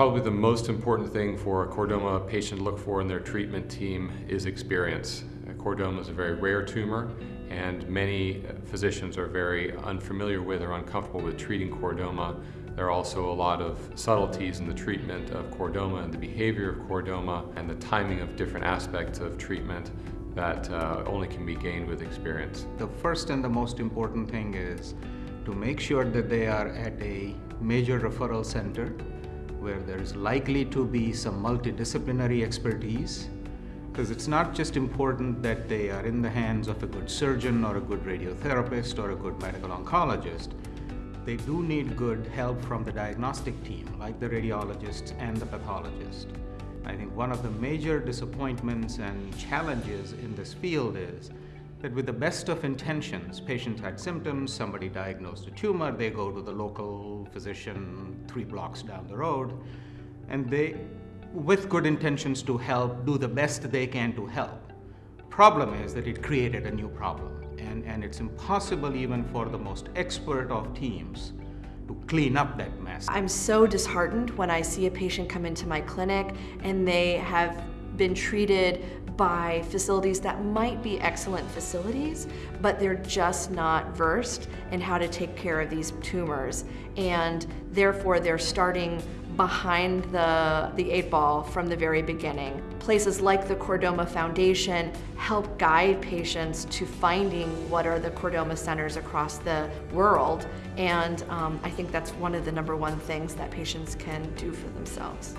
Probably the most important thing for a chordoma patient to look for in their treatment team is experience. Chordoma is a very rare tumor and many physicians are very unfamiliar with or uncomfortable with treating chordoma. There are also a lot of subtleties in the treatment of chordoma and the behavior of chordoma and the timing of different aspects of treatment that uh, only can be gained with experience. The first and the most important thing is to make sure that they are at a major referral center where there's likely to be some multidisciplinary expertise because it's not just important that they are in the hands of a good surgeon or a good radiotherapist or a good medical oncologist. They do need good help from the diagnostic team, like the radiologists and the pathologist. I think one of the major disappointments and challenges in this field is that with the best of intentions, patients had symptoms, somebody diagnosed a tumor, they go to the local physician three blocks down the road, and they with good intentions to help, do the best they can to help. Problem is that it created a new problem. And, and it's impossible even for the most expert of teams to clean up that mess. I'm so disheartened when I see a patient come into my clinic and they have been treated by facilities that might be excellent facilities, but they're just not versed in how to take care of these tumors. And therefore, they're starting behind the, the eight ball from the very beginning. Places like the Chordoma Foundation help guide patients to finding what are the chordoma centers across the world, and um, I think that's one of the number one things that patients can do for themselves.